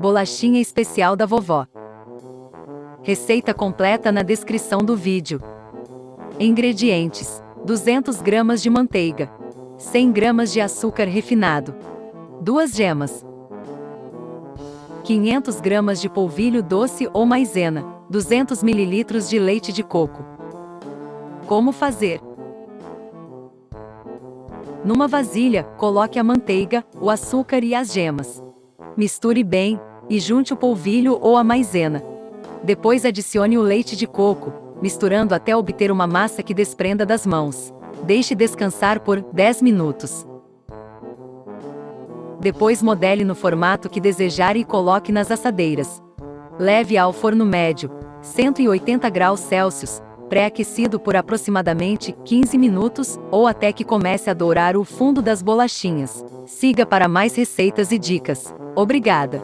Bolachinha especial da vovó. Receita completa na descrição do vídeo. Ingredientes: 200 gramas de manteiga, 100 gramas de açúcar refinado, 2 gemas, 500 gramas de polvilho doce ou maisena, 200 ml de leite de coco. Como fazer? Numa vasilha, coloque a manteiga, o açúcar e as gemas. Misture bem, e junte o polvilho ou a maisena. Depois adicione o leite de coco, misturando até obter uma massa que desprenda das mãos. Deixe descansar por 10 minutos. Depois modele no formato que desejar e coloque nas assadeiras. Leve ao forno médio, 180 graus Celsius, pré-aquecido por aproximadamente 15 minutos, ou até que comece a dourar o fundo das bolachinhas. Siga para mais receitas e dicas. Obrigada!